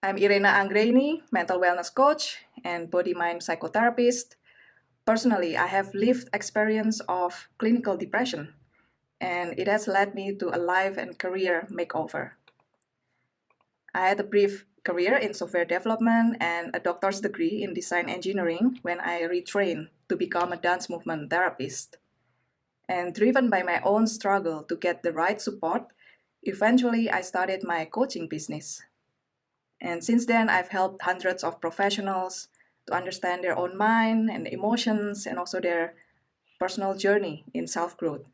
I'm Irena Anggraini, mental wellness coach and body-mind psychotherapist. Personally, I have lived experience of clinical depression, and it has led me to a life and career makeover. I had a brief career in software development and a doctor's degree in design engineering when I retrained to become a dance movement therapist. And driven by my own struggle to get the right support, eventually I started my coaching business. And since then, I've helped hundreds of professionals to understand their own mind and emotions and also their personal journey in self growth.